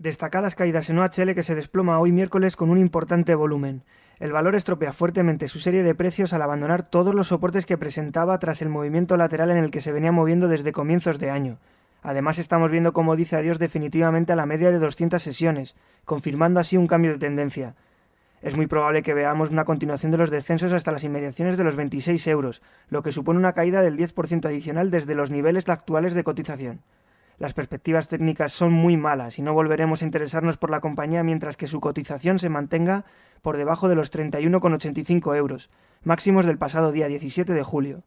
Destacadas caídas en OHL que se desploma hoy miércoles con un importante volumen. El valor estropea fuertemente su serie de precios al abandonar todos los soportes que presentaba tras el movimiento lateral en el que se venía moviendo desde comienzos de año. Además estamos viendo cómo dice adiós definitivamente a la media de 200 sesiones, confirmando así un cambio de tendencia. Es muy probable que veamos una continuación de los descensos hasta las inmediaciones de los 26 euros, lo que supone una caída del 10% adicional desde los niveles actuales de cotización. Las perspectivas técnicas son muy malas y no volveremos a interesarnos por la compañía mientras que su cotización se mantenga por debajo de los 31,85 euros, máximos del pasado día 17 de julio.